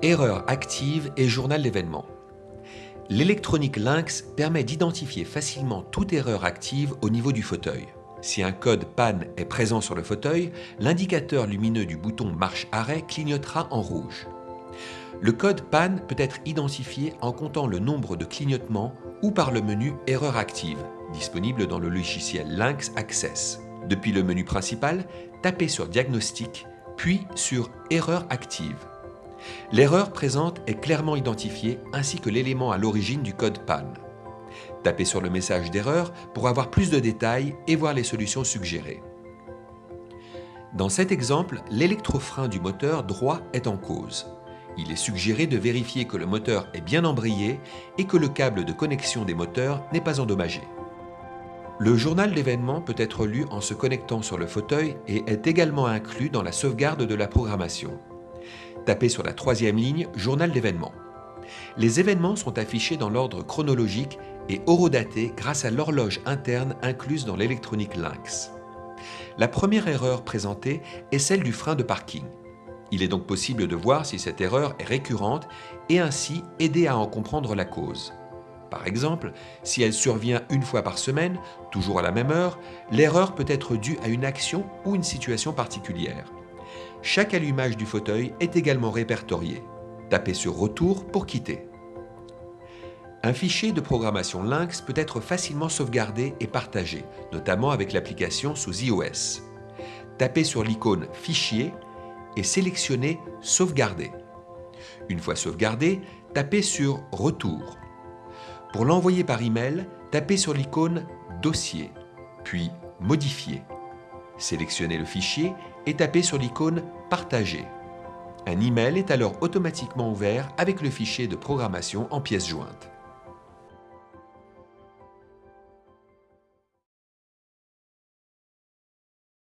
Erreur active et journal d'événements. L'électronique Lynx permet d'identifier facilement toute erreur active au niveau du fauteuil. Si un code panne est présent sur le fauteuil, l'indicateur lumineux du bouton marche-arrêt clignotera en rouge. Le code panne peut être identifié en comptant le nombre de clignotements ou par le menu Erreur active, disponible dans le logiciel Lynx Access. Depuis le menu principal, tapez sur Diagnostic, puis sur Erreur active. L'erreur présente est clairement identifiée ainsi que l'élément à l'origine du code panne. Tapez sur le message d'erreur pour avoir plus de détails et voir les solutions suggérées. Dans cet exemple, l'électrofrein du moteur droit est en cause. Il est suggéré de vérifier que le moteur est bien embrayé et que le câble de connexion des moteurs n'est pas endommagé. Le journal d'événements peut être lu en se connectant sur le fauteuil et est également inclus dans la sauvegarde de la programmation. Tapez sur la troisième ligne « Journal d'événements ». Les événements sont affichés dans l'ordre chronologique et horodatés grâce à l'horloge interne incluse dans l'électronique Lynx. La première erreur présentée est celle du frein de parking. Il est donc possible de voir si cette erreur est récurrente et ainsi aider à en comprendre la cause. Par exemple, si elle survient une fois par semaine, toujours à la même heure, l'erreur peut être due à une action ou une situation particulière. Chaque allumage du fauteuil est également répertorié. Tapez sur « Retour » pour quitter. Un fichier de programmation Lynx peut être facilement sauvegardé et partagé, notamment avec l'application sous iOS. Tapez sur l'icône « Fichier » et sélectionnez « Sauvegarder ». Une fois sauvegardé, tapez sur « Retour ». Pour l'envoyer par email, tapez sur l'icône Dossier, puis Modifier. Sélectionnez le fichier et tapez sur l'icône Partager. Un email est alors automatiquement ouvert avec le fichier de programmation en pièces jointes.